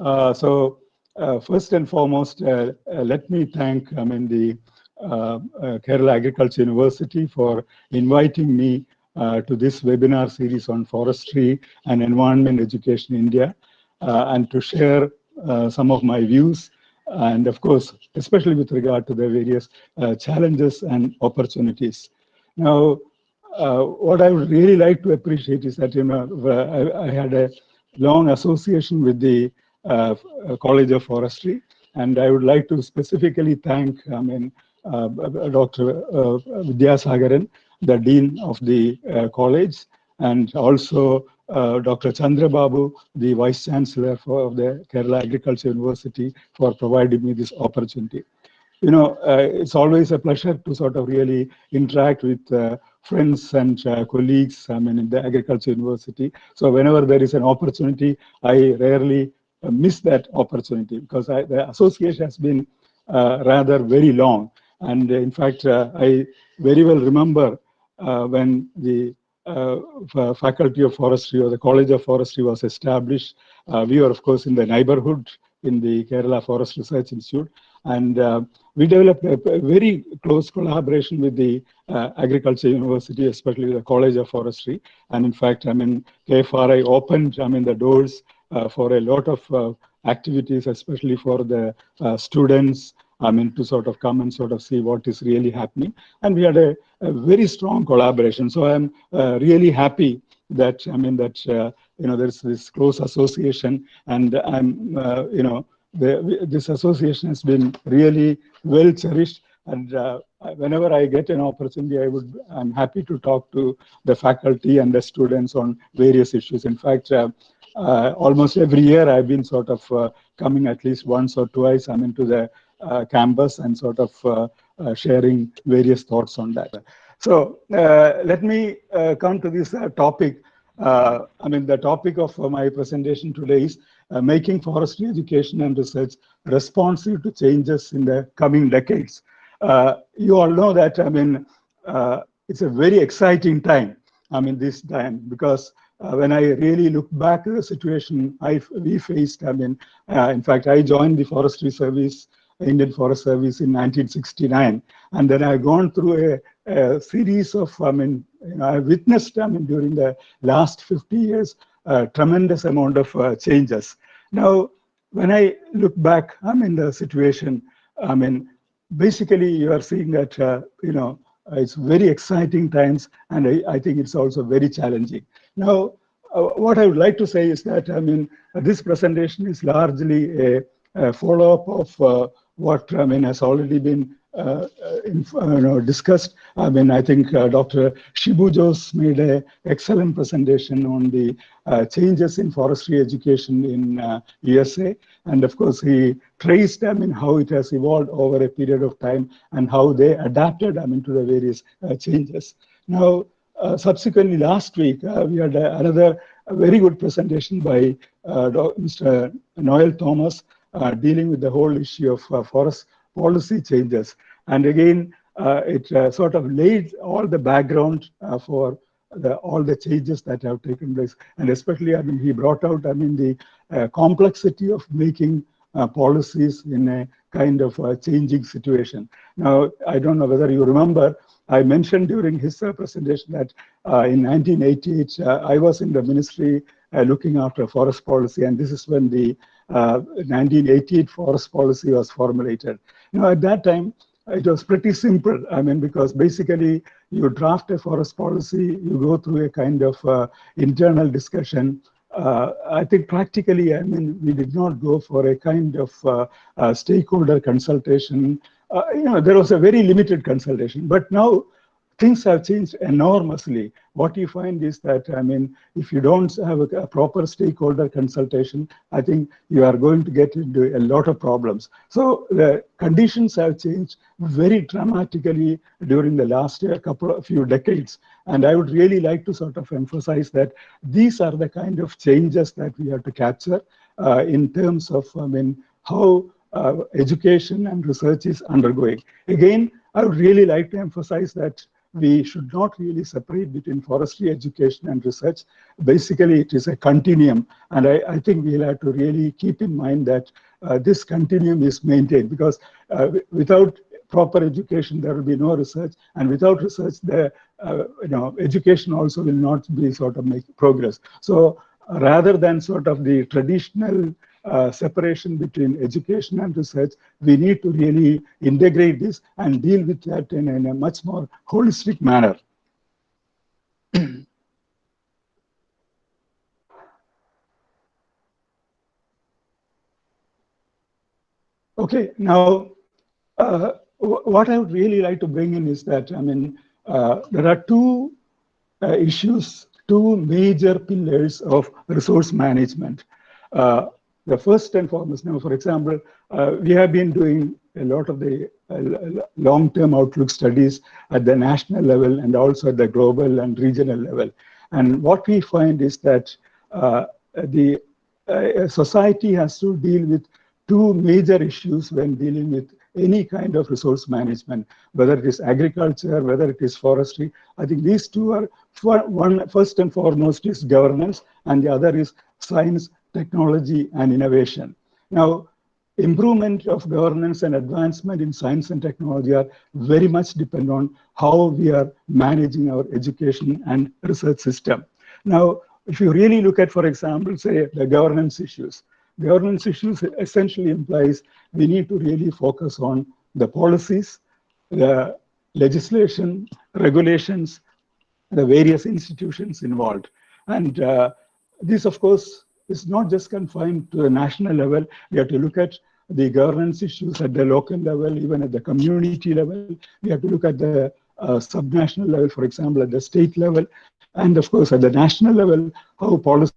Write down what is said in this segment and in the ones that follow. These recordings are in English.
Uh, so uh, first and foremost, uh, let me thank I mean the Kerala Agriculture University for inviting me to this webinar series on forestry and environment education in India and to share some of my views and of course, especially with regard to the various uh, challenges and opportunities. Now, uh, what I would really like to appreciate is that, you know, I, I had a long association with the College of Forestry, and I would like to specifically thank, I mean, uh, Dr. Uh, Vidyasagaran, the Dean of the uh, college, and also uh, Dr. Chandra Babu, the Vice Chancellor for, of the Kerala Agriculture University, for providing me this opportunity. You know, uh, it's always a pleasure to sort of really interact with uh, friends and uh, colleagues, I mean, in the Agriculture University. So whenever there is an opportunity, I rarely uh, miss that opportunity because I, the association has been uh, rather very long. And in fact, I very well remember when the uh, Faculty of Forestry or the College of Forestry was established. Uh, we were, of course, in the neighborhood in the Kerala Forest Research Institute. And uh, we developed a, a, very close collaboration with the uh, Agriculture University, especially the College of Forestry. And in fact, I mean, KFRI opened, I mean, the doors uh, for a lot of uh, activities, especially for the students, I mean, to sort of come and sort of see what is really happening. And we had a, a very strong collaboration. So I'm uh, really happy that, I mean, that, uh, you know, there's this close association and I'm, uh, you know, the, this association has been really well cherished. And uh, whenever I get an opportunity, I would, I'm happy to talk to the faculty and the students on various issues. In fact, uh, uh, Uh, almost every year I've been sort of uh, coming at least once or twice. I'm into the uh, campus and sort of uh, uh, sharing various thoughts on that. So uh, let me come to this topic. I mean, the topic of my presentation today is making forestry education and research responsive to changes in the coming decades. you all know that, I mean, it's a very exciting time. I mean, this time because uh, when I really look back at the situation I, we faced, I mean, uh, in fact, I joined the Forestry Service Indian Forest Service in 1969. And then I've gone through a, a series of, I mean, you know, I witnessed, I mean, during the last 50 years, a tremendous amount of uh, changes. Now, when I look back, I'm in the situation, I mean, basically you are seeing that, uh, you know, it's very exciting times, and I, I think it's also very challenging. Now, uh, what I would like to say is that, I mean, this presentation is largely a, a follow-up of uh, what I mean has already been uh, in, uh, you know, discussed. I mean, I think uh, Dr. Shibu Jose made an excellent presentation on the uh, changes in forestry education in USA. Uh, and of course, he traced, I mean, how it has evolved over a period of time and how they adapted, I mean, to the various uh, changes. Now, subsequently last week, we had another very good presentation by Mr. Noel Thomas, uh, dealing with the whole issue of uh, forest policy changes. And again, uh, it sort of laid all the background for the, all the changes that have taken place. And especially, I mean, he brought out, I mean, the complexity of making policies in a kind of changing situation. Now, I don't know whether you remember, I mentioned during his uh, presentation that uh, in 1988, uh, I was in the ministry looking after forest policy, and this is when the 1988 uh, forest policy was formulated. You know, at that time, it was pretty simple. I mean, because basically you draft a forest policy, you go through a kind of uh, internal discussion. Uh, I think practically, I mean, we did not go for a kind of uh, uh stakeholder consultation. Uh, you know, there was a very limited consultation. But now things have changed enormously. What you find is that, I mean, if you don't have a, a, proper stakeholder consultation, I think you are going to get into a lot of problems. So the conditions have changed very dramatically during the last couple of few decades. And I would really like to sort of emphasize that these are the kind of changes that we have to capture uh, in terms of, I mean, how uh, education and research is undergoing. Again, I would really like to emphasize that we should not really separate between forestry education and research. Basically, it is a continuum. And I, I think we'll have to really keep in mind that uh, this continuum is maintained because uh, without proper education, there will be no research. And without research, the uh, you know, education also will not be sort of make progress. So rather than sort of the traditional uh, separation between education and research, we need to really integrate this and deal with that in, in a much more holistic manner. okay, now uh, what I would really like to bring in is that, I mean, uh, there are two uh, issues, two major pillars of resource management. Uh, the first and foremost, now, for example, uh, we have been doing a lot of the uh, long-term outlook studies at the national level and also at the global and regional level. And what we find is that uh, the society has to deal with two major issues when dealing with any kind of resource management, whether it is agriculture, whether it is forestry. I think these two are, for one first and foremost is governance, and the other is science, technology, and innovation. Now, improvement of governance and advancement in science and technology are very much depend on how we are managing our education and research system. Now, if you really look at, for example, say the governance issues, governance issues essentially implies we need to really focus on the policies, the legislation, regulations, the various institutions involved. And uh, this, of course, is not just confined to the national level. We have to look at the governance issues at the local level, even at the community level. We have to look at the uh, subnational level, for example, at the state level. And of course, at the national level, how policy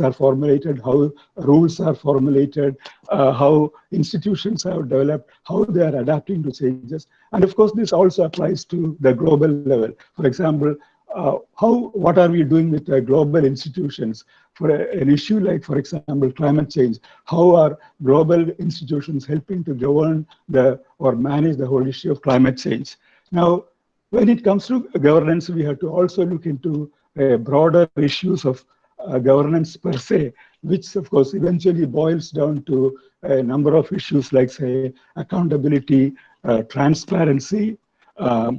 are formulated, how rules are formulated, uh, how institutions have developed, how they are adapting to changes. And of course, this also applies to the global level. For example, how what are we doing with the global institutions for a, an issue like, for example, climate change? How are global institutions helping to govern the or manage the whole issue of climate change? Now, when it comes to governance, we have to also look into uh, broader issues of uh, governance per se, which of course eventually boils down to a number of issues like say accountability, uh, transparency, um, uh,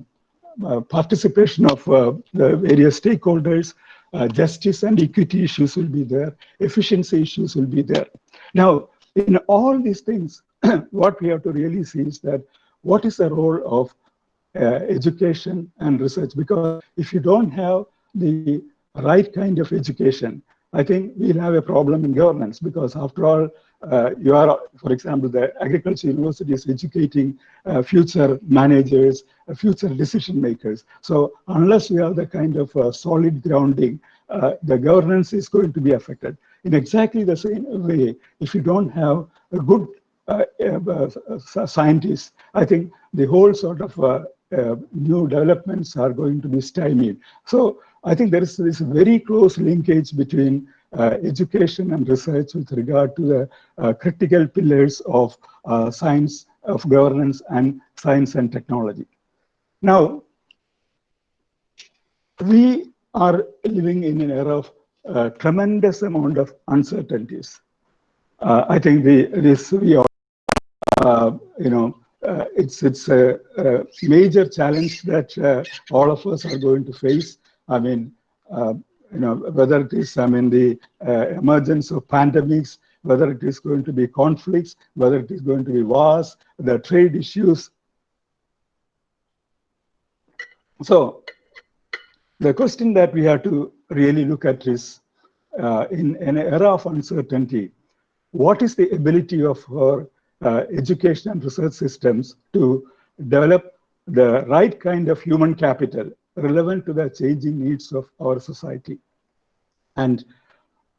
participation of uh, the various stakeholders, uh, justice and equity issues will be there, efficiency issues will be there. Now, in all these things, what we have to really see is that what is the role of uh, education and research? Because if you don't have the right kind of education, I think we'll have a problem in governance because after all, uh, you are, for example, the agriculture university is educating uh, future managers, uh, future decision makers. So unless we have the kind of uh, solid grounding, uh, the governance is going to be affected. In exactly the same way, if you don't have a good uh, scientists, I think the whole sort of new developments are going to be stymied. So I think there is this very close linkage between uh, education and research with regard to the uh, critical pillars of uh, science, of governance, and science and technology. Now, we are living in an era of uh, tremendous amount of uncertainties. Uh, I think the, this we are, uh, you know, it's it's a, a, major challenge that all of us are going to face. I mean, uh, you know, whether it is, I mean, the uh, emergence of pandemics, whether it is going to be conflicts, whether it is going to be wars, the trade issues. So the question that we have to really look at is, uh, in, in, an era of uncertainty, what is the ability of our uh, education and research systems to develop the right kind of human capital relevant to the changing needs of our society and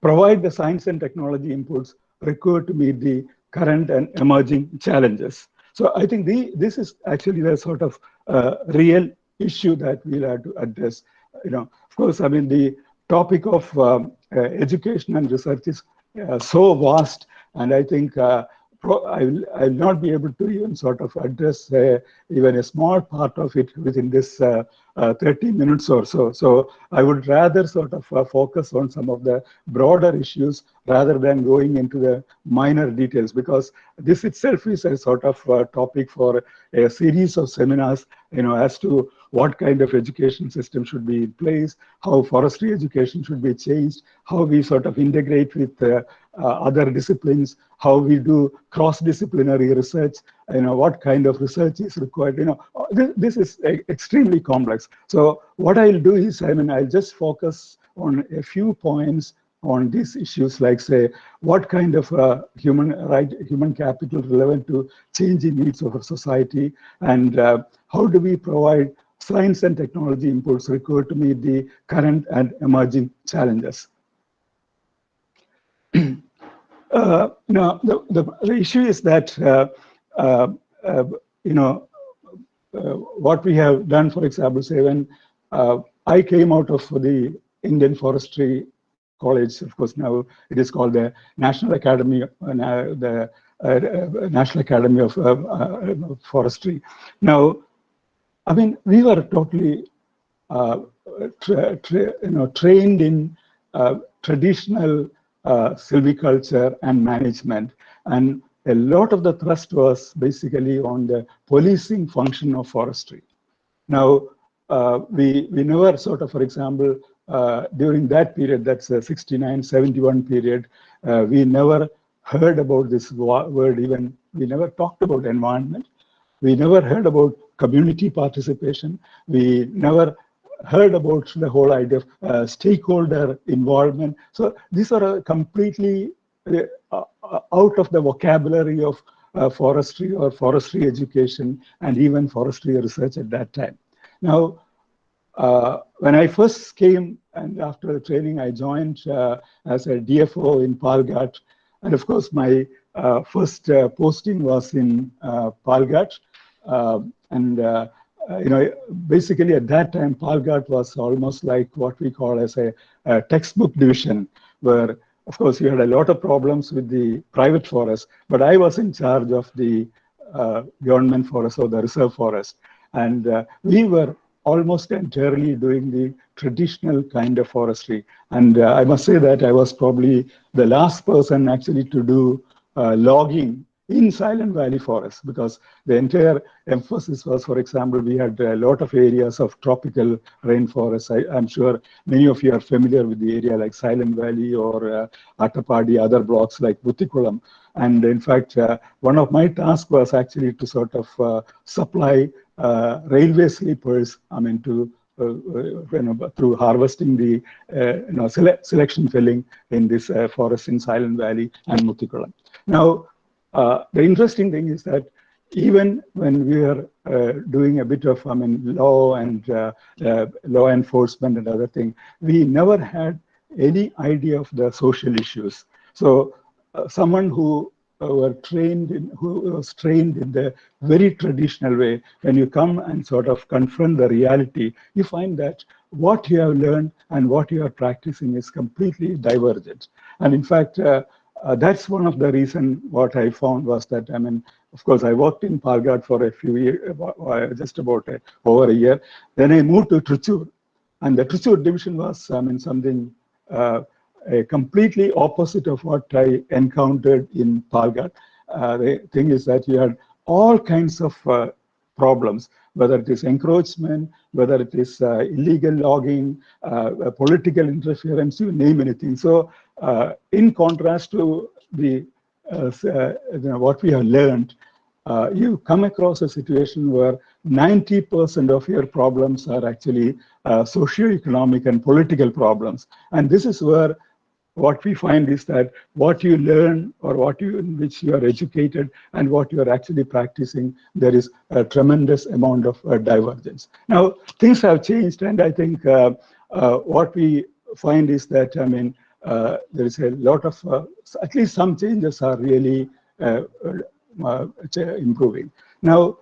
provide the science and technology inputs required to meet the current and emerging challenges. So I think the, this is actually the sort of uh, real issue that we'll have to address. You know, of course, I mean, the topic of um, uh, education and research is uh, so vast, and I think uh, I will, I will not be able to even sort of address uh, even a small part of it within this uh, uh, 30 minutes or so. So I would rather sort of uh, focus on some of the broader issues rather than going into the minor details because this itself is a sort of uh, topic for a series of seminars, you know, as to what kind of education system should be in place, how forestry education should be changed, how we sort of integrate with uh, uh, other disciplines, how we do cross-disciplinary research, you know, what kind of research is required, you know, this, this is extremely complex. So what I'll do is, I mean, I'll just focus on a few points on these issues like say what kind of uh, human right human capital relevant to changing needs of a society and uh, how do we provide science and technology inputs required to meet the current and emerging challenges uh, now the, the, the, issue is that uh, uh, uh, you know what we have done for example say when I came out of the Indian Forestry College. Of course, now it is called the National Academy, uh, the uh, uh, National Academy of Forestry. Now, I mean, we were totally, tra you know, trained in traditional silviculture and management, and a lot of the thrust was basically on the policing function of forestry. Now, uh, we, we never sort of, for example, uh, during that period, that's a 69, 71 period, uh, we never heard about this word even, we never talked about environment. We never heard about community participation. We never heard about the whole idea of uh, stakeholder involvement. So these are completely uh, uh, out of the vocabulary of uh, forestry or forestry education and even forestry research at that time. Now, uh, when I first came and after the training, I joined uh, as a DFO in Palghat. And of course, my uh, first uh, posting was in uh, Palghat. Um, and, uh, you know, basically at that time, Palghat was almost like what we call as a, a textbook division, where, of course, you had a lot of problems with the private forest, but I was in charge of the government forest or the reserve forest. And we were almost entirely doing the traditional kind of forestry. And uh, I must say that I was probably the last person actually to do uh, logging in Silent Valley Forest because the entire emphasis was, for example, we had a lot of areas of tropical rainforest. I, am sure many of you are familiar with the area like Silent Valley or uh, other blocks like Muthikulam. And in fact, uh, one of my tasks was actually to sort of uh, supply uh, railway sleepers, I mean, to uh, uh, you know, through harvesting the you know, sele selection felling in this forest in Silent Valley and Muthikulam. Now, the interesting thing is that even when we are uh, doing a bit of, I mean, law and uh, uh, law enforcement and other thing, we never had any idea of the social issues. So someone who were trained in, who was trained in the very traditional way, when you come and sort of confront the reality, you find that what you have learned and what you are practicing is completely divergent. And in fact, uh, that's one of the reason what I found was that, I mean, of course, I worked in Palghat for a few years, uh, just about a, over a year. Then I moved to Trichur, and the Trichur division was, I mean, something uh, a completely opposite of what I encountered in Palghat. Uh, the thing is that you had all kinds of uh, problems, whether it is encroachment, whether it is uh, illegal logging, uh, political interference, you name anything. So uh, in contrast to the uh, you know, what we have learned, you come across a situation where 90% of your problems are actually uh, socio-economic and political problems. And this is where what we find is that what you learn or what you in which you are educated and what you are actually practicing, there is a tremendous amount of uh, divergence. Now, things have changed, and I think uh, uh, what we find is that, I mean, uh, there is a lot of, uh, at least some changes are really uh, improving. Now,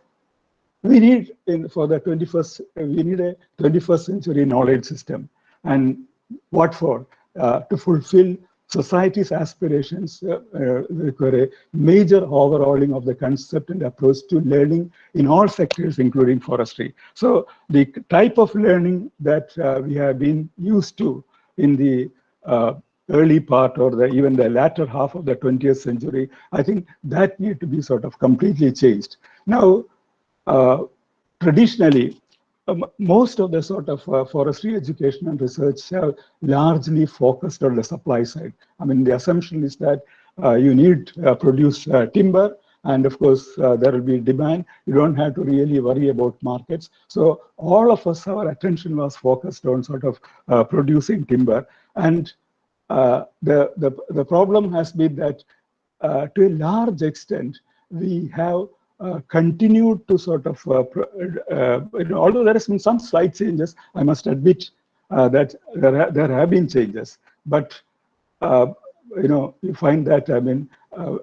we need, in, for the 21st, we need a 21st century knowledge system. And what for? Uh, to fulfill society's aspirations uh, uh, require a major overhauling of the concept and approach to learning in all sectors, including forestry. So the type of learning that uh, we have been used to in the uh, early part or the, even the latter half of the 20th century, I think that need to be sort of completely changed. Now, uh, traditionally, um, most of the sort of uh, forestry education and research have largely focused on the supply side. I mean, the assumption is that uh, you need uh, produce uh, timber, and of course, uh, there will be demand. You don't have to really worry about markets. So all of us, our attention was focused on sort of uh, producing timber. And the, the, the problem has been that to a large extent, we have uh, continued to sort of, uh, uh, although there has been some slight changes, I must admit that there, ha there have been changes. But, you know, you find that, I mean,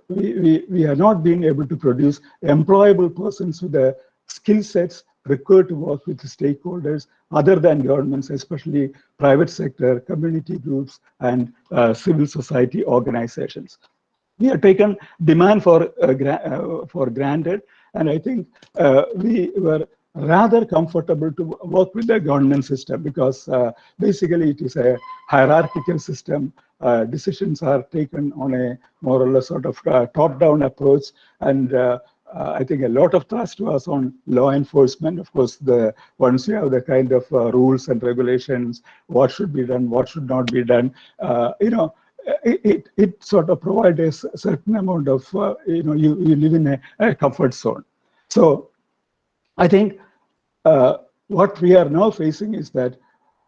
we, we, we are not being able to produce employable persons with the skill sets required to work with stakeholders other than governments, especially private sector, community groups, and uh, civil society organizations we have taken demand for uh, uh, for granted, and I think uh, we were rather comfortable to work with the government system because uh, basically it is a hierarchical system. Uh, decisions are taken on a more or less sort of uh, top-down approach, and I think a lot of trust was on law enforcement. Of course, the once you have the kind of rules and regulations, what should be done, what should not be done, you know, it, it sort of provides a certain amount of, uh, you know, you, you live in a, a, comfort zone. So I think uh, what we are now facing is that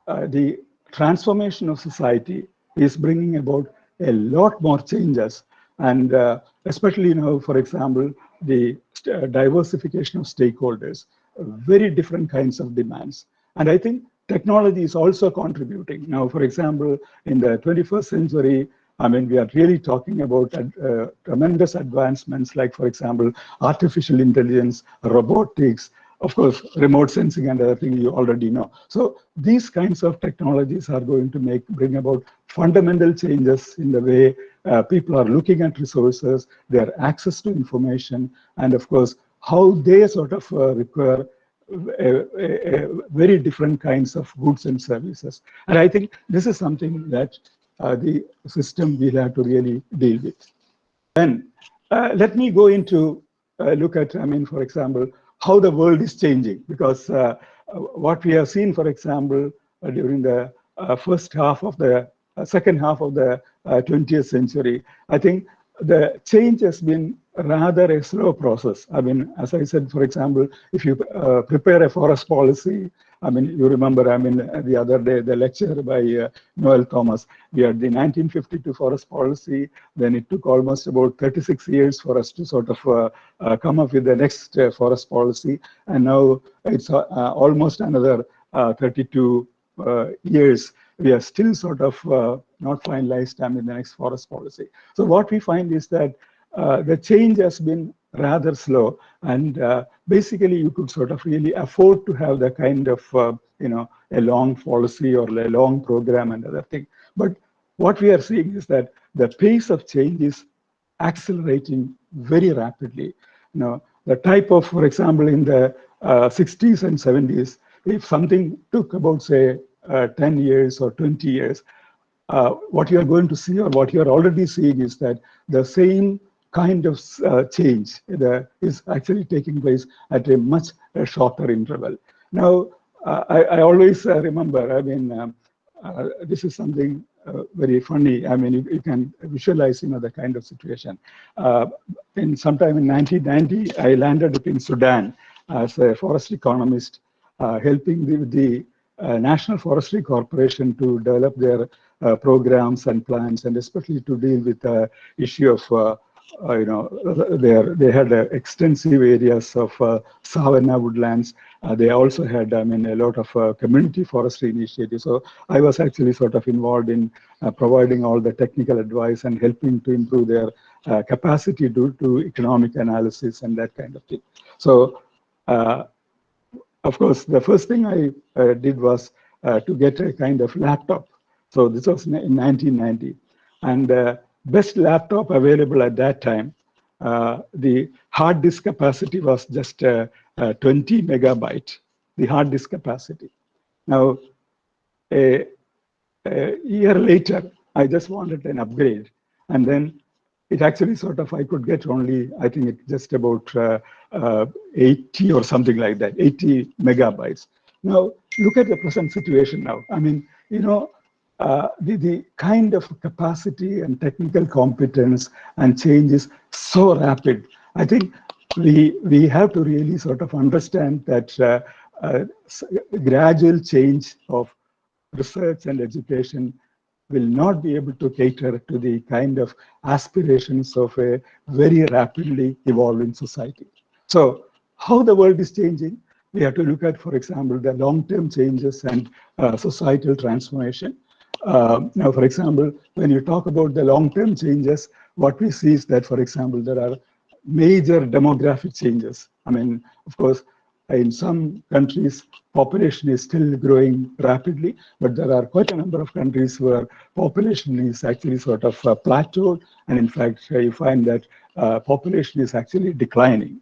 uh, the transformation of society is bringing about a lot more changes. And uh, especially, you know, for example, the uh, diversification of stakeholders, very different kinds of demands. And I think technology is also contributing. Now, for example, in the 21st century, I mean, we are really talking about uh, tremendous advancements like, for example, artificial intelligence, robotics, of course, remote sensing and other things you already know. So these kinds of technologies are going to make bring about fundamental changes in the way uh, people are looking at resources, their access to information, and of course, how they sort of uh, require very different kinds of goods and services. And I think this is something that uh, the system will have to really deal with. And uh, let me go into uh, look at, I mean, for example, how the world is changing. Because what we have seen, for example, during the first half of the second half of the 20th century, I think the change has been rather a slow process. I mean, as I said, for example, if you uh, prepare a forest policy, I mean, you remember, I mean, the other day, the lecture by uh, Noel Thomas, we had the 1952 forest policy, then it took almost about 36 years for us to sort of uh, uh come up with the next uh, forest policy. And now it's uh, almost another 32 years. We are still sort of not finalized, I mean, the next forest policy. So what we find is that uh, the change has been rather slow. And uh, basically, you could sort of really afford to have the kind of, uh, you know, a long policy or a long program and other thing. But what we are seeing is that the pace of change is accelerating very rapidly. You know, the type of, for example, in the uh, 60s and 70s, if something took about, say, uh, 10 years or 20 years, uh, what you are going to see or what you are already seeing is that the same kind of uh, change is actually taking place at a much uh, shorter interval. Now, uh, I, I, always uh, remember, I mean, um, this is something very funny. I mean, you, you, can visualize, you know, the kind of situation. in sometime in 1990, I landed up in Sudan as a forest economist, helping the, the National Forestry Corporation to develop their programs and plans, and especially to deal with the issue of uh, you know, they, they had uh, extensive areas of uh, savanna woodlands. Uh, they also had, I mean, a lot of uh, community forestry initiatives. So I was actually sort of involved in uh, providing all the technical advice and helping to improve their capacity due to economic analysis and that kind of thing. So, of course, the first thing I did was to get a kind of laptop. So this was in 1990. And the best laptop available at that time, uh, the hard disk capacity was just uh, uh, 20 megabyte, the hard disk capacity. Now, a, a year later, I just wanted an upgrade. And then it actually sort of, I could get only, I think it just about uh, uh, 80 or something like that, 80 megabytes. Now, look at the present situation now. I mean, you know, uh, the, the kind of capacity and technical competence and change is so rapid. I think we, we have to really sort of understand that uh, uh, gradual change of research and education will not be able to cater to the kind of aspirations of a very rapidly evolving society. So how the world is changing, we have to look at, for example, the long-term changes and uh, societal transformation. Uh, now, for example, when you talk about the long-term changes, what we see is that, for example, there are major demographic changes. I mean, of course, in some countries, population is still growing rapidly, but there are quite a number of countries where population is actually sort of uh, plateaued. And in fact, you find that uh, population is actually declining.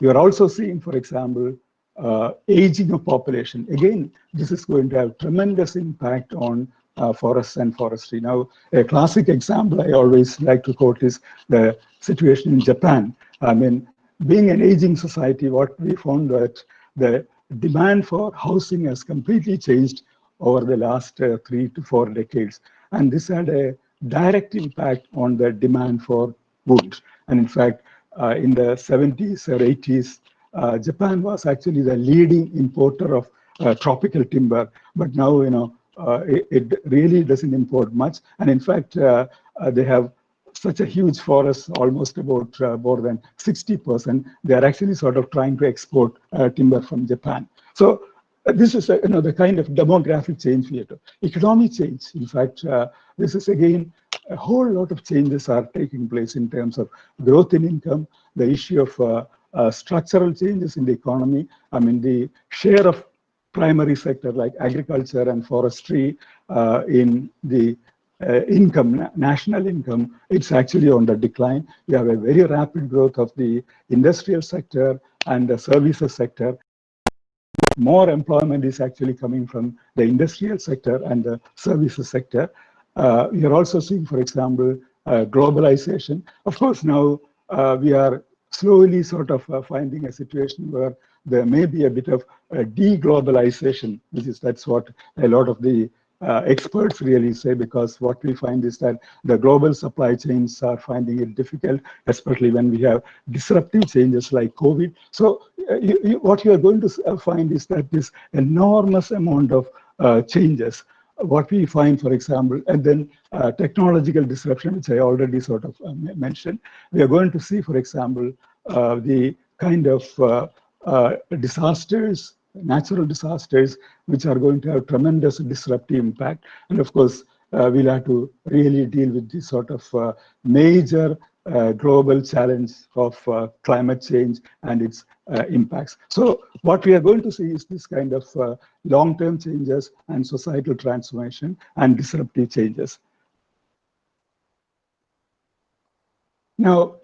You are also seeing, for example, uh, aging of population. Again, this is going to have tremendous impact on uh, forests and forestry. Now, a classic example I always like to quote is the situation in Japan. I mean, being an aging society, what we found that the demand for housing has completely changed over the last uh, three to four decades. And this had a direct impact on the demand for wood. And in fact, uh, in the 70s or 80s, uh, Japan was actually the leading importer of uh, tropical timber. But now, you know, uh, it, it, really doesn't import much. And in fact, uh, they have such a huge forest, almost about uh, more than 60%, they are actually sort of trying to export uh, timber from Japan. So uh, this is you know, the kind of demographic change we. Economic change, in fact, uh, this is again, a whole lot of changes are taking place in terms of growth in income, the issue of uh, structural changes in the economy. I mean, the share of primary sector like agriculture and forestry in the uh, income, national income, it's actually on the decline. We have a very rapid growth of the industrial sector and the services sector. More employment is actually coming from the industrial sector and the services sector. Uh, we are also seeing, for example, uh, globalization. Of course, now uh, we are slowly sort of uh, finding a situation where there may be a bit of deglobalization, which is that's what a lot of the uh, experts really say because what we find is that the global supply chains are finding it difficult, especially when we have disruptive changes like COVID. So uh, you, you, what you are going to uh, find is that this enormous amount of uh, changes, what we find, for example, and then uh, technological disruption, which I already sort of uh, mentioned, we are going to see, for example, the kind of disasters natural disasters, which are going to have tremendous disruptive impact. And of course, uh, we'll have to really deal with this sort of uh, major uh, global challenge of uh, climate change and its uh, impacts. So what we are going to see is this kind of uh, long-term changes and societal transformation and disruptive changes. Now,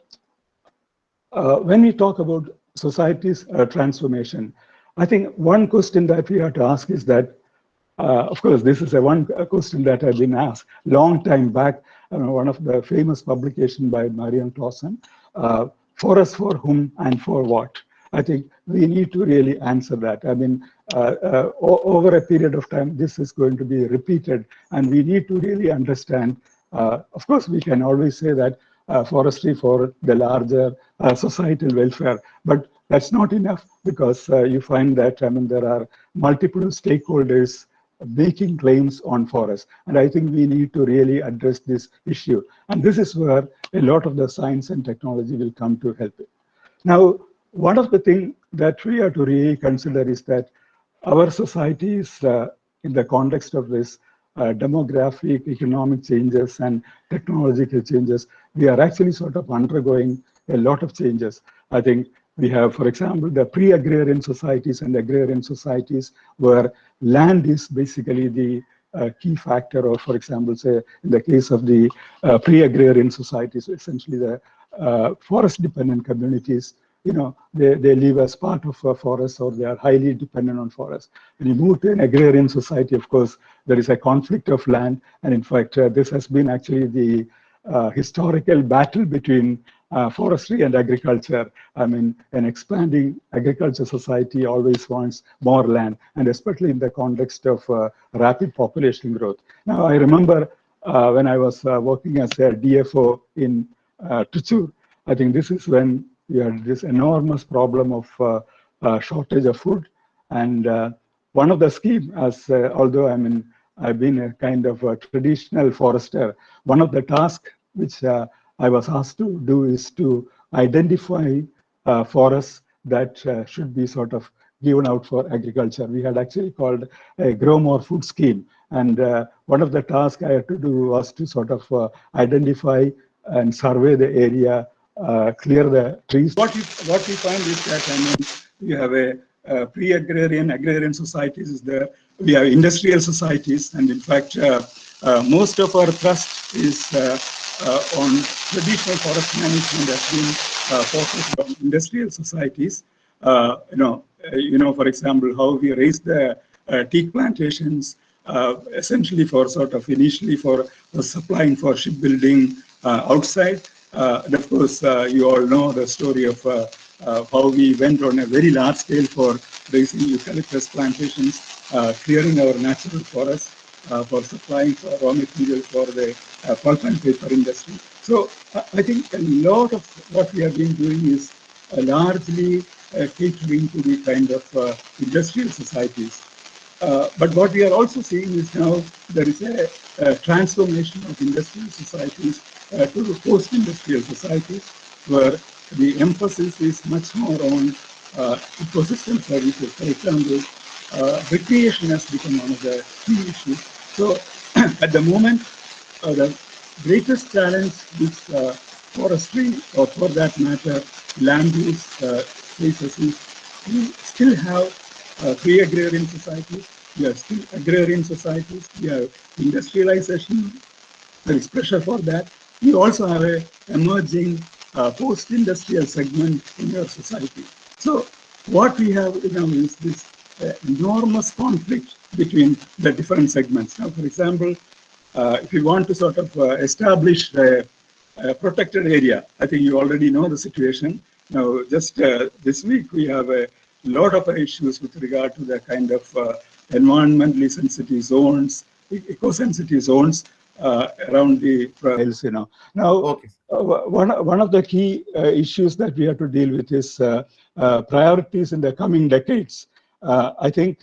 when we talk about society's transformation, I think one question that we have to ask is that, uh, of course, this is a one question that I've been asked long time back. Uh, one of the famous publication by Marion Clawson, uh, for us, for whom, and for what. I think we need to really answer that. I mean, uh, uh, over a period of time, this is going to be repeated, and we need to really understand. Uh, of course, we can always say that forestry for the larger societal welfare, but that's not enough because uh, you find that I mean there are multiple stakeholders making claims on forests. And I think we need to really address this issue. And this is where a lot of the science and technology will come to help it. Now, one of the things that we have to really consider is that our society is, uh, in the context of this uh, demographic, economic changes, and technological changes, we are actually sort of undergoing a lot of changes. I think we have, for example, the pre-agrarian societies and agrarian societies where land is basically the a key factor, or for example, say in the case of the uh, pre-agrarian societies, essentially the uh, forest-dependent communities, you know, they, they live as part of a forest or they are highly dependent on forest. When you move to an agrarian society, of course, there is a conflict of land. And in fact, uh, this has been actually the uh, historical battle between uh, forestry and agriculture. I mean, an expanding agriculture society always wants more land, and especially in the context of uh, rapid population growth. Now, I remember uh, when I was uh, working as a DFO in uh, Trichur, I think this is when we had this enormous problem of uh, uh, shortage of food. And uh, one of the schemes, as uh, although I mean, I've been a kind of a traditional forester, one of the tasks which uh, I was asked to do is to identify uh, forests that uh, should be sort of given out for agriculture. We had actually called a grow more food scheme. And uh, one of the tasks I had to do was to sort of uh, identify and survey the area, uh, clear the trees. What, you, what we find is that, I mean, you have a pre-agrarian, agrarian societies is there. We have industrial societies, and in fact, uh, uh, most of our thrust is uh, on traditional forest management has been uh, focused on industrial societies. Uh, you know, uh, you know, for example, how we raise the uh, teak plantations, uh, essentially for sort of initially for, supplying for shipbuilding uh, outside. Uh, and of course, uh, you all know the story of uh, uh, how we went on a very large scale for raising eucalyptus plantations, uh, clearing our natural forests uh, for supplying for raw material for the uh, pulp and paper industry. So uh, I think a lot of what we have been doing is uh, largely uh, catering to the kind of uh, industrial societies. Uh, but what we are also seeing is now there is a, a transformation of industrial societies uh, to the post-industrial societies where the emphasis is much more on uh, ecosystem services. For example, uh, recreation has become one of the key issues. So at the moment, uh, the greatest challenge which uh, forestry, or for that matter, land use uh, faces is we still have uh, pre-agrarian societies, we have still agrarian societies, we have industrialization, there is pressure for that. We also have a emerging uh, post-industrial segment in our society. So what we have you is this uh, enormous conflict between the different segments. Now, for example, uh, if you want to sort of uh, establish a, a, protected area, I think you already know the situation. Now, just uh, this week, we have a lot of issues with regard to the kind of uh, environmentally sensitive zones, eco-sensitive zones uh, around the trails, you know. Now, Okay. uh, one, one of the key uh, issues that we have to deal with is uh, uh, priorities in the coming decades. Uh, I think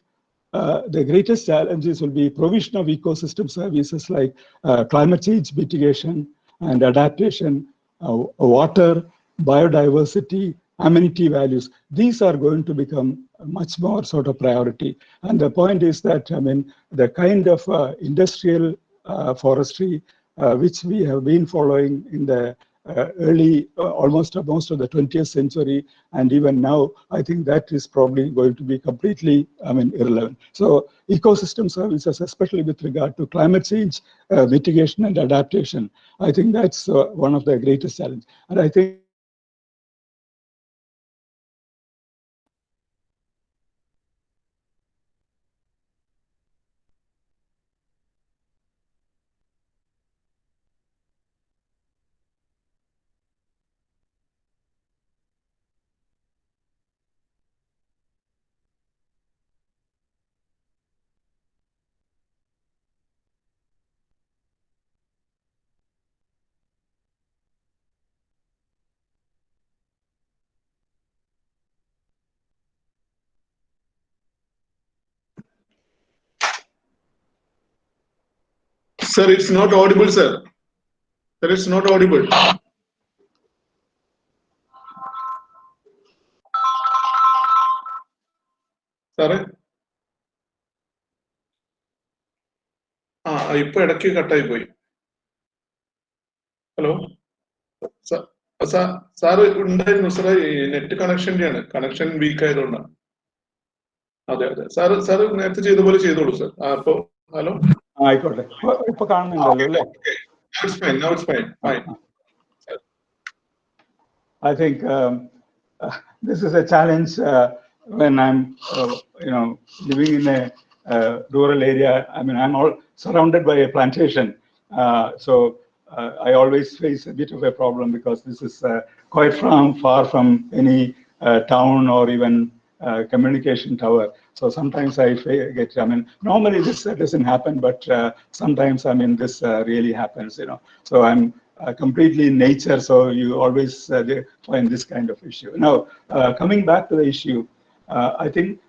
uh, the greatest challenges will be provision of ecosystem services like uh, climate change mitigation and adaptation, uh, water, biodiversity, amenity values. These are going to become much more sort of priority. And the point is that, I mean, the kind of uh, industrial uh, forestry uh, which we have been following in the early, uh, almost uh, most of the 20th century, and even now, I think that is probably going to be completely, I mean, irrelevant. So ecosystem services, especially with regard to climate change uh, mitigation and adaptation, I think that's uh, one of the greatest challenges. And I think Sir, it's not audible, sir. Sir, it's not audible. സാറേ ആ ഇപ്പൊ ഇടയ്ക്ക് കട്ടായി പോയി. Hello sir ഉണ്ടായിരുന്നു സാറേ net കണക്ഷന്റെയാണ് connection week ആയതുകൊണ്ടാണ്. അതെ അതെ. സാറ് സാറ് നേരത്തെ ചെയ്ത പോലെ ചെയ്തോളൂ സാർ അപ്പോ ഹലോ? ആയിക്കോട്ടെ ഇപ്പൊ- ഇപ്പൊ കാണുന്നുണ്ടല്ലോ അല്ലേ Now it's fine. Now it's fine. Fine. I think um, uh, this is a challenge uh, when I'm, uh, you know, living in a uh, rural area. I mean, I'm all surrounded by a plantation, uh, so uh, I always face a bit of a problem because this is uh, quite from far from any uh, town or even uh, communication tower. So sometimes I get, I mean, normally this uh, doesn't happen, but uh, sometimes, I mean, this uh, really happens, you know. So I'm uh, completely in nature, so you always find this kind of issue. Now, coming back to the issue, I think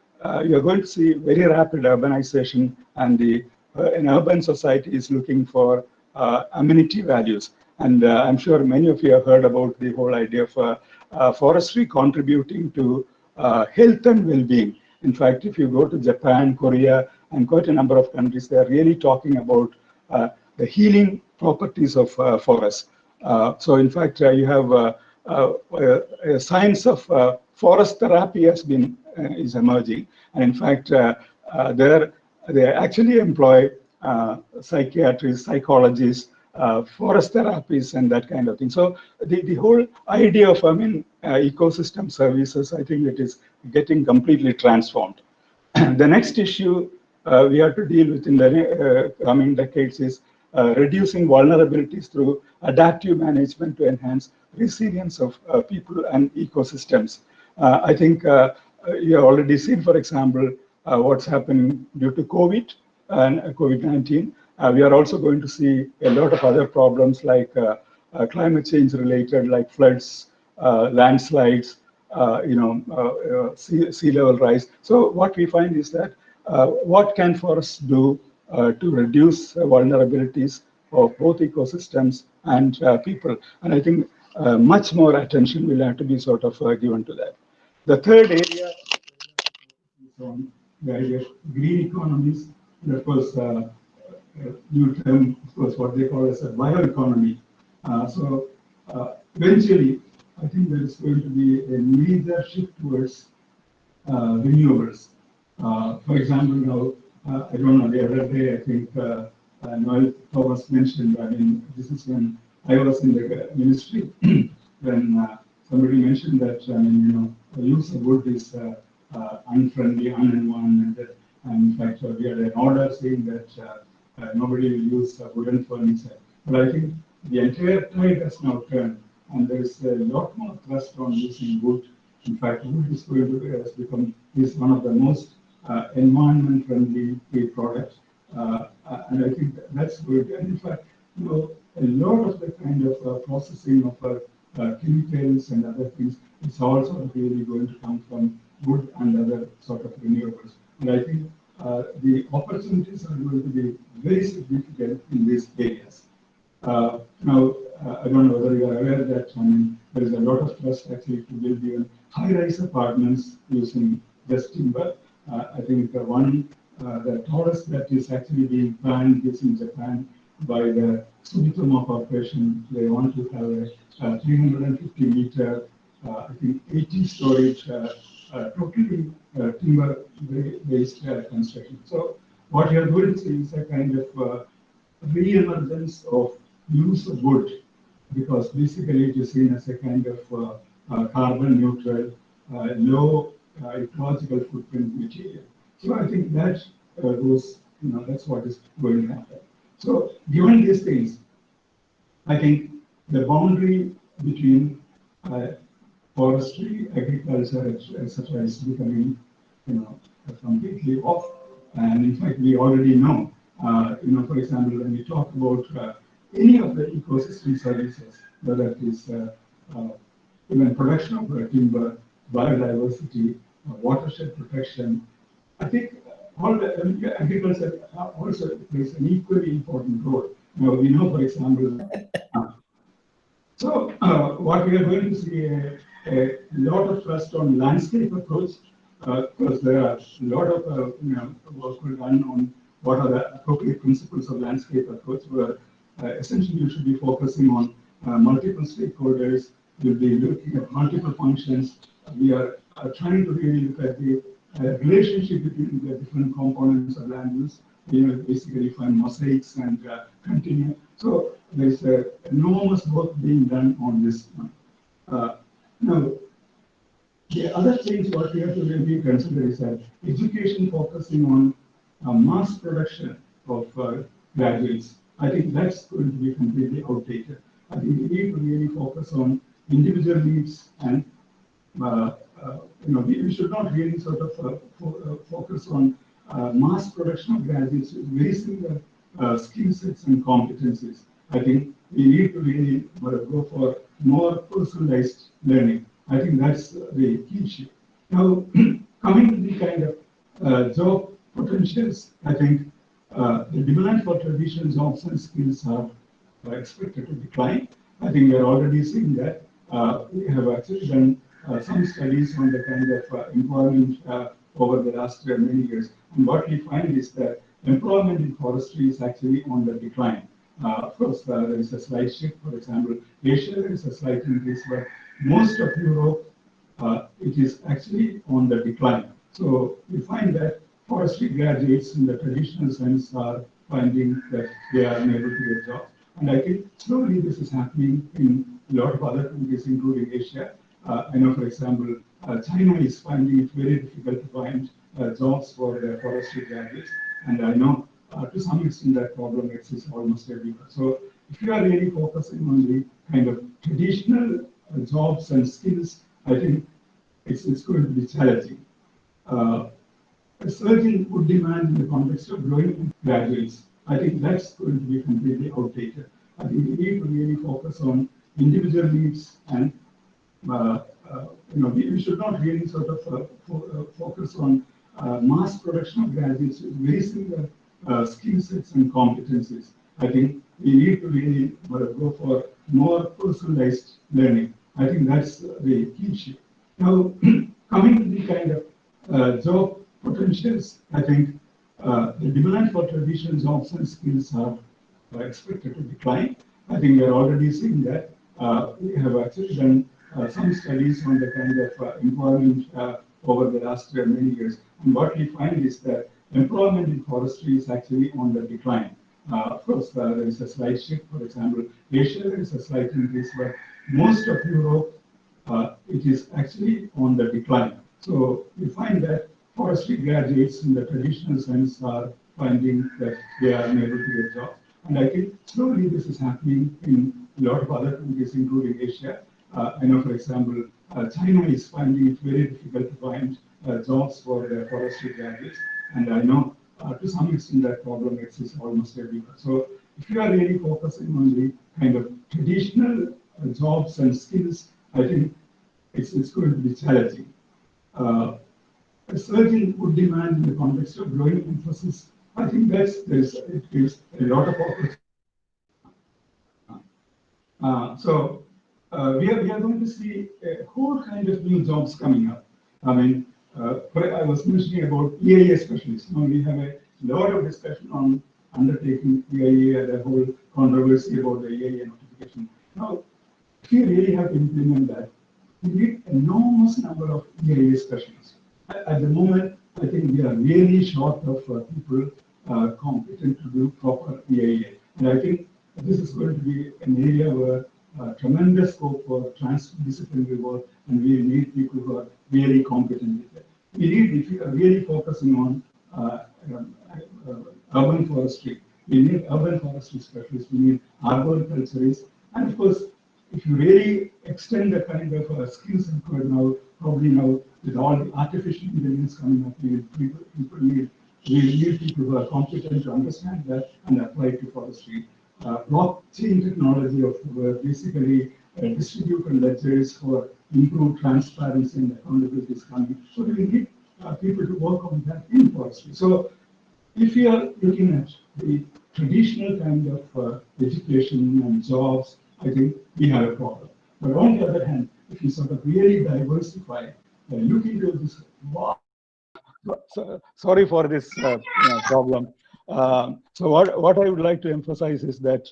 you're going to see very rapid urbanization and the an urban society is looking for amenity values. And I'm sure many of you have heard about the whole idea of forestry contributing to uh, health and well-being. In fact, if you go to Japan, Korea, and quite a number of countries, they are really talking about uh, the healing properties of uh, forests. Uh, so, in fact, uh, you have uh, uh, science of forest therapy has been is emerging, and in fact, there they actually employ psychiatrists, psychologists, uh, forest therapies, and that kind of thing. So, the, the whole idea of I mean uh, ecosystem services, I think it is getting completely transformed. the next issue uh, we have to deal with in the uh, coming decades is uh, reducing vulnerabilities through adaptive management to enhance resilience of uh, people and ecosystems. I think you have already seen, for example, what's happening due to COVID and uh, COVID-19. Uh, we are also going to see a lot of other problems like uh, uh, climate change related, like floods, uh, landslides, uh, you know, uh, sea, sea level rise. So what we find is that what can forests do to reduce vulnerabilities of both ecosystems and people? And I think much more attention will have to be sort of given to that. The third area is on the idea of green economies. Of course, uh, new term, of course, what they call as a bioeconomy. Uh, so uh, eventually, I think there is going to be a major shift towards uh, renewables. Uh, for example, now, uh, I don't know, the other day, I think uh, uh, Noel Thomas mentioned, I mean, this is when I was in the ministry, when uh, somebody mentioned that, I mean, you know, the use of wood is uh, uh, unfriendly, unenvironmental. And in fact, uh, we had an order saying that uh, uh, nobody will use uh, wooden furniture. But I think the entire tide has now turned, and there is a lot more thrust on using wood. In fact, wood is going to has become is one of the most uh, environment friendly products, uh, uh, and I think that's good. And in fact, you know, a lot of the kind of uh, processing of uh, uh, chemicals and other things is also really going to come from wood and other sort of renewables. And I think uh, the opportunities are going to be very significant in these areas. Uh, Now, uh, I don't know whether you are aware that, I mean, there is a lot of trust actually to build even high-rise apartments using just timber. Uh, I think the one, uh, the tallest that is actually being planned is in Japan by the Sumitomo Corporation. They want to have a uh, 350 meter, I think 80 storage, totally uh, timber-based uh, construction. So what you are doing is a kind of uh, re-emergence of use of wood because basically it is seen as a kind of uh, uh, carbon neutral, uh, low uh, ecological footprint material. So I think that uh, goes, you know, that's what is going to happen. So given these things, I think the boundary between uh, forestry, agriculture, etc., is becoming, you know, completely off. And in fact, we already know, uh, you know, for example, when we talk about uh, any of the ecosystem services, whether it is uh, uh, even production of uh, timber, biodiversity, uh, watershed protection, I think all the agriculture also plays an equally important role. Now, we know, for example, uh, so uh, what we are going to see a, lot of trust on landscape approach uh, because there are a lot of uh, you know, work done on what are the appropriate principles of landscape approach where uh, essentially you should be focusing on uh, multiple stakeholders, you'll be looking at multiple functions. We are uh, trying to really look at the uh, relationship between the different components of land use you know, basically find mosaics and uh, continue. So there's uh, enormous work being done on this. Uh, now, the other things what we have to really consider is that education focusing on uh, mass production of uh, graduates. I think that's going to be completely outdated. I think we need to really focus on individual needs and uh, uh, you know, we, we, should not really sort of uh, fo focus on mass production of graduates with very similar skill sets and competencies. I think we need to really go for more personalized learning. I think that's the key issue. Now, coming to the kind of job potentials, I think uh, the demand for traditional jobs and skills are uh, expected to decline. I think we are already seeing that. Uh, we have actually done uh, some studies on the kind of uh, employment uh, over the last many years. And what we find is that employment in forestry is actually on the decline. Of course, there is a slight shift. For example, Asia, there is a slight increase, but most of Europe, it is actually on the decline. So we find that forestry graduates in the traditional sense are finding that they are unable to get jobs. And I think slowly this is happening in a lot of other countries, including Asia. Uh, I know, for example, uh, China is finding it very difficult to find uh, jobs for their forestry graduates. And I know uh, to some extent that problem exists almost everywhere. So if you are really focusing on the kind of traditional uh, jobs and skills, I think it's, it's going to be challenging. Uh, a surging wood demand in the context of growing graduates, I think that's going to be completely outdated. I think we need to really focus on individual needs and uh, uh, you know, we, should not really sort of uh, fo focus on mass production of graduates very similar skill sets and competencies. I think we need to really go for more personalized learning. I think that's the key issue. Now, coming to the kind of uh, job potentials, I think uh, the demand for traditional jobs and skills are uh, expected to decline. I think we are already seeing that. we have actually done uh, some studies on the kind of uh, employment uh, over the last many years. And what we find is that employment in forestry is actually on the decline. of course, there is a slight shift. For example, Asia, there is a slight increase, but most of Europe, it is actually on the decline. So we find that forestry graduates in the traditional sense are finding that they are unable to get jobs. And I think slowly this is happening in a lot of other countries, including Asia. Uh, I know, for example, uh, China is finding it very difficult to find uh, jobs for forestry graduates. And I know to some extent that problem exists almost everywhere. So if you are really focusing on the kind of traditional jobs and skills, I think it's, it's going to be challenging. Uh, a surging wood demand in the context of growing emphasis, I think that's there's it gives a lot of opportunity. Uh, so uh, we, are, we are going to see a whole kind of new jobs coming up. I mean, uh, I was mentioning about EIA specialists. Now we have a lot of discussion on undertaking EIA and the whole controversy about the EIA notification. Now, you really have to implement that, we need enormous number of EIA specialists. At, at the moment, I think we are really short of uh, people uh, competent to do proper EIA. And I think this is going to be an area where uh, tremendous scope for transdisciplinary work, and we need people who are really competent. We need, if we are really focusing on uh, um, uh, urban forestry, we need urban forestry specialists, we need arboriculturists, and of course, if you really extend the kind of uh, skills required now, probably now with all the artificial intelligence coming up, we people, people need, we need people who are competent to understand that and apply to forestry uh, blockchain technology of uh, basically uh, distributed ledgers for improved transparency and accountability is coming. So we need uh, people to work on that in forestry. So if you are looking at the traditional kind of uh, education and jobs, I think we have a problem. But on the other hand, if you sort of really diversify, uh, look into this. So, sorry for this uh, problem. Um, so what, what I would like to emphasize is that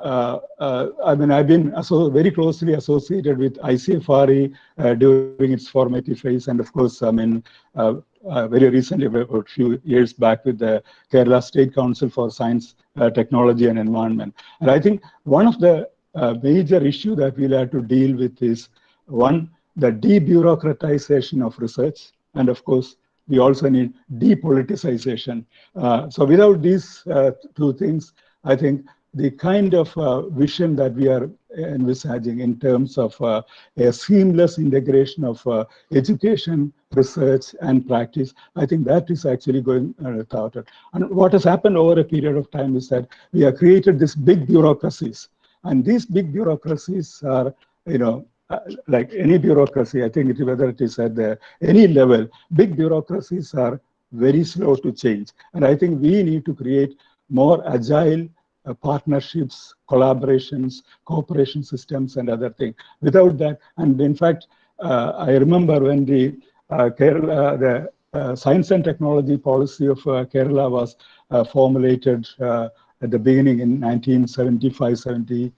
I mean, I've been very closely associated with ICFRE uh, during its formative phase, and of course, I mean, uh, uh, very recently, a few years back, with the Kerala State Council for Science, uh, Technology, and Environment. And I think one of the uh, major issue that we'll have to deal with is one, the debureaucratization of research, and of course, we also need depoliticization. Uh, so without these uh, two things, I think the kind of uh, vision that we are envisaging in terms of uh, a seamless integration of uh, education, research, and practice, I think that is actually going uh, thwarted. And what has happened over a period of time is that we have created these big bureaucracies. And these big bureaucracies are, you know, uh, like any bureaucracy, I think it, whether it is at the, any level, big bureaucracies are very slow to change. And I think we need to create more agile uh, partnerships, collaborations, cooperation systems, and other things. Without that, and in fact, uh, I remember when the uh, Kerala, the uh, science and technology policy of uh, Kerala was formulated at the beginning in 1975-77.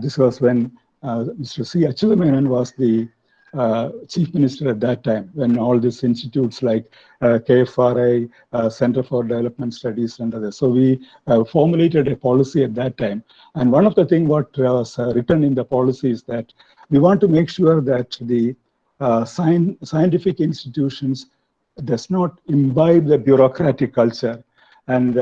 this was when Mr. C. Achyuthamenon was the uh, chief minister at that time when all these institutes like uh, KFRI, uh, Center for Development Studies and others. So we uh, formulated a policy at that time. And one of the things what was uh, written in the policy is that we want to make sure that the scientific institutions does not imbibe the bureaucratic culture. And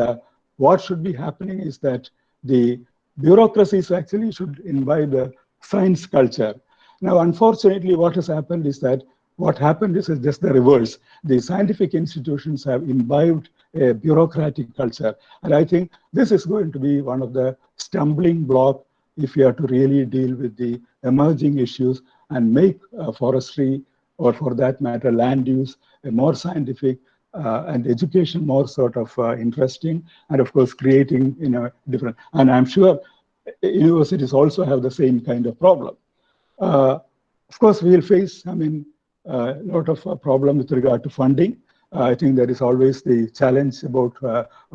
what should be happening is that the bureaucracies actually should imbibe the science culture now, unfortunately, what has happened is that what happened is, just the reverse. The scientific institutions have imbibed a bureaucratic culture. And I think this is going to be one of the stumbling block if you are to really deal with the emerging issues and make uh, forestry, or for that matter, land use, a more scientific uh, and education more sort of uh, interesting, and of course, creating you know different. And I'm sure universities also have the same kind of problem. Uh, of course, we will face, I mean, a lot of uh, problem with regard to funding. Uh, I think there is always the challenge about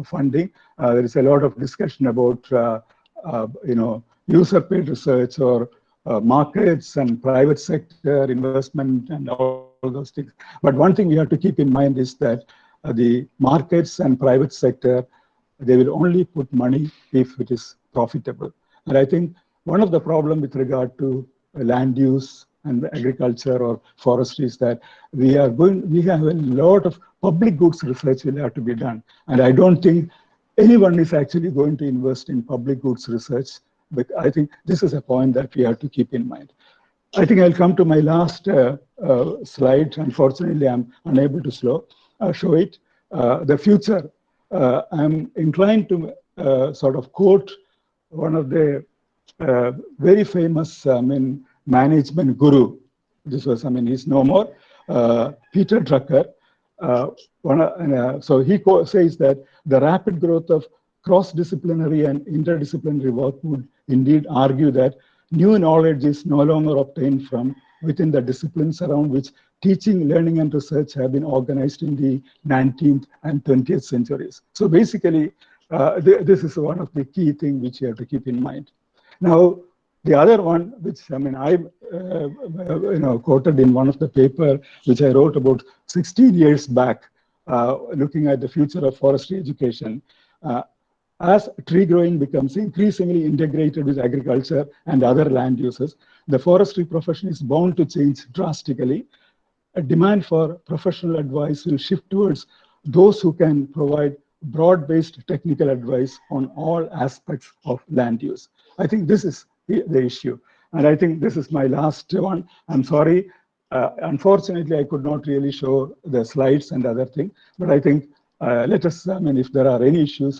funding. there is a lot of discussion about, you know, user-paid research or uh, markets and private sector investment and all, those things. But one thing we have to keep in mind is that uh, the markets and private sector, they will only put money if it is profitable. And I think one of the problem with regard to land use and agriculture or forestry is that we are going, we have a lot of public goods research will have to be done. And I don't think anyone is actually going to invest in public goods research. But I think this is a point that we have to keep in mind. I think I'll come to my last uh, uh, slide. Unfortunately, I'm unable to slow, uh, show it. Uh, the future, uh, I'm inclined to uh, sort of quote one of the very famous, I mean, management guru. This was, I mean, he's no more. Uh, Peter Drucker. Uh, one, uh, so he says that the rapid growth of cross-disciplinary and interdisciplinary work would indeed argue that new knowledge is no longer obtained from within the disciplines around which teaching, learning, and research have been organized in the 19th and 20th centuries. So basically, uh, th this is one of the key things which you have to keep in mind. Now, the other one, which I mean, I uh, you know quoted in one of the paper which I wrote about 16 years back, uh, looking at the future of forestry education. Uh, as tree growing becomes increasingly integrated with agriculture and other land uses, the forestry profession is bound to change drastically. A demand for professional advice will shift towards those who can provide broad-based technical advice on all aspects of land use. I think this is the issue. And I think this is my last one. I'm sorry. Uh, unfortunately, I could not really show the slides and other thing, but I think uh, let us, I mean, if there are any issues,